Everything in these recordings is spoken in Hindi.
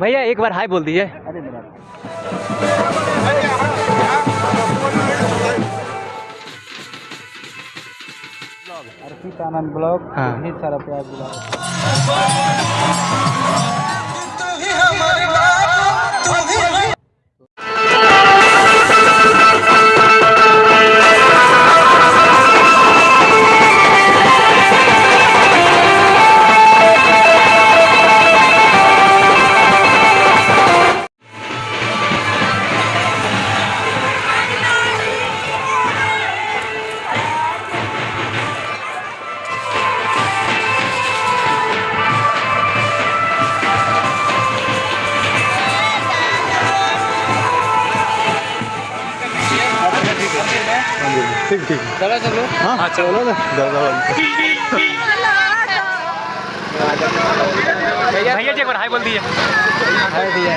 भैया एक बार हाय बोल दीजिए अरे अर्पित आनंद ब्लॉग। ढेर सारा प्यार चलो ना। भैया जी एक बार हाय बोल दिए हाय भैया।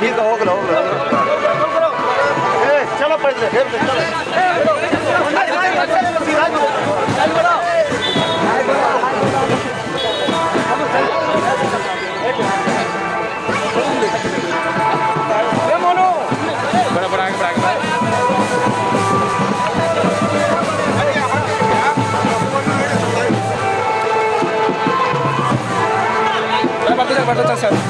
ठीक है हो गया हो गया चलो पहले चलो vai dar certo.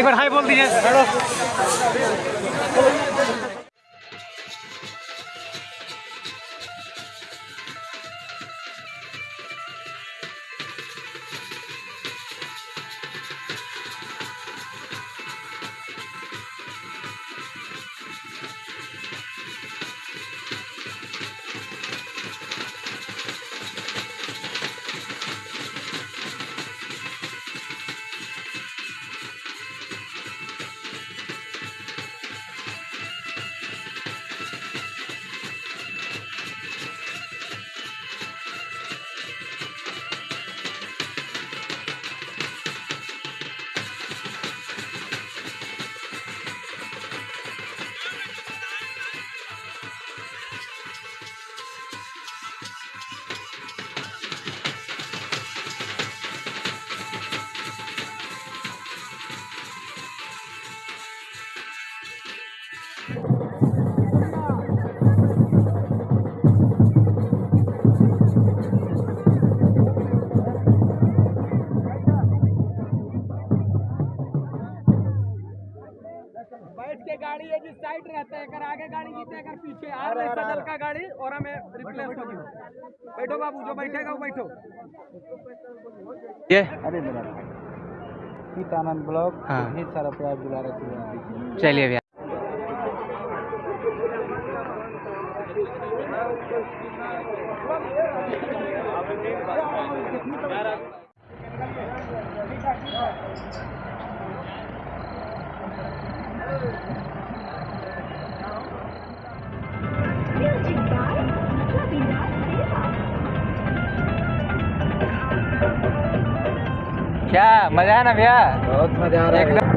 एक बार हाय बोल दीजिए। बैठ के गाड़ी है जिस साइड रहता है अगर आगे गाड़ी जीते अगर पीछे आ रहा है सदल का गाड़ी और हमें रिप्लेस कर दो बैठो बाबू जो बैठेगा वो बैठो। ये। अरे मेरा सीतानंद ब्लॉक हाँ। सारा प्यार दुलारा से चलिए भैया। क्या? मज़ा है ना भैया? बहुत मज़ा आ रहा है।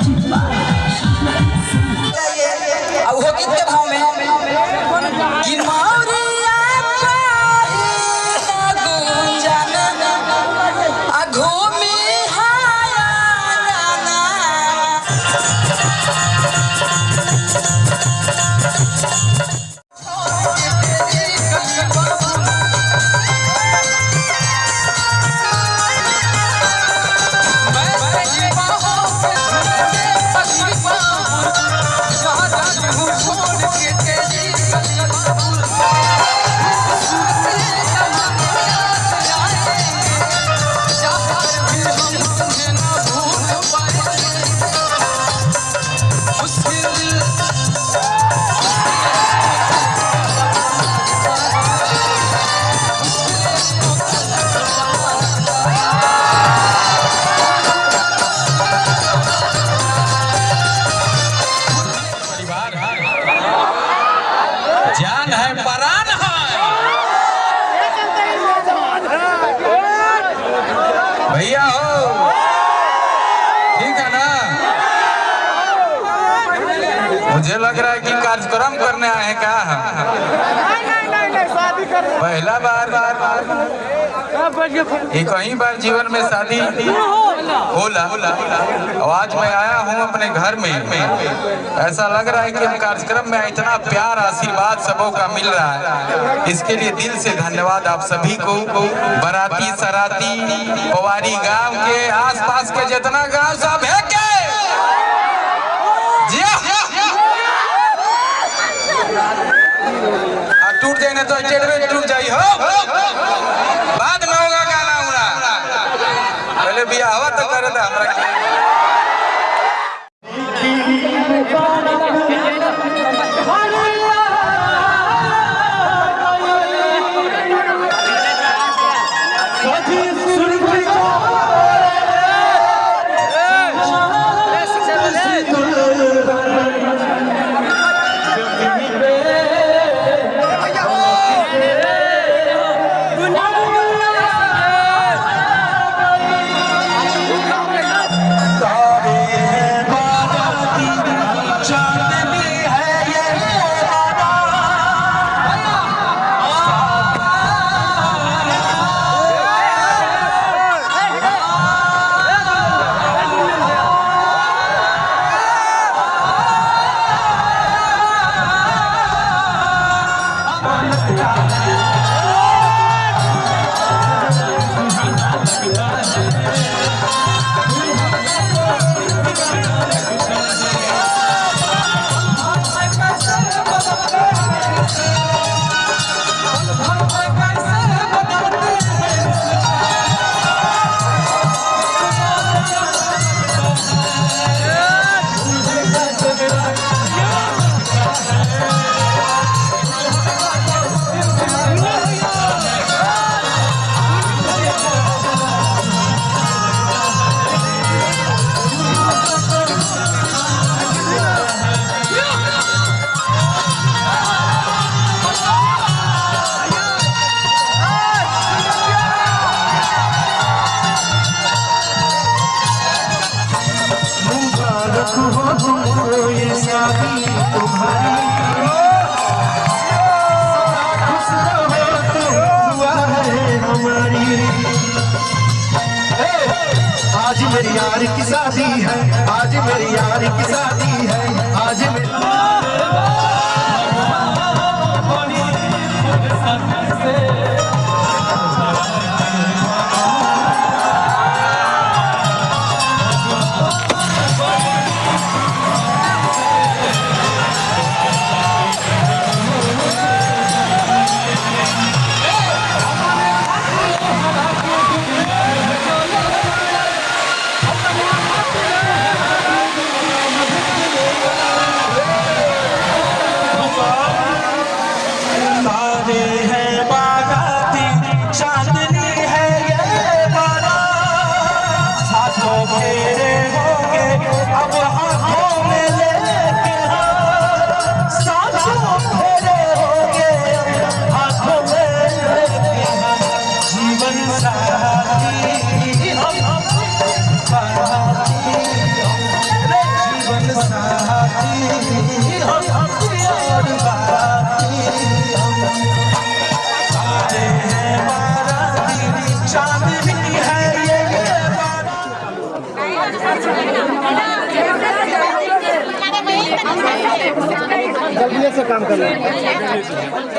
一起 हैं क्या पहला बार बार बार। एक ही बार जीवन में शादी होला होला और आज मैं आया हूँ अपने घर में। ऐसा लग रहा है कि हम कार्यक्रम में इतना प्यार आशीर्वाद सबों का मिल रहा है। इसके लिए दिल से धन्यवाद आप सभी को। बराती सराती पवारी गाँव के आसपास के जितना गाँव सब है के? जी ना तो टेढ़वे टूट जाई, हो। बाद में होगा गाना उना पहले बिया हवा तो करे था हमरा से काम कर रहे लें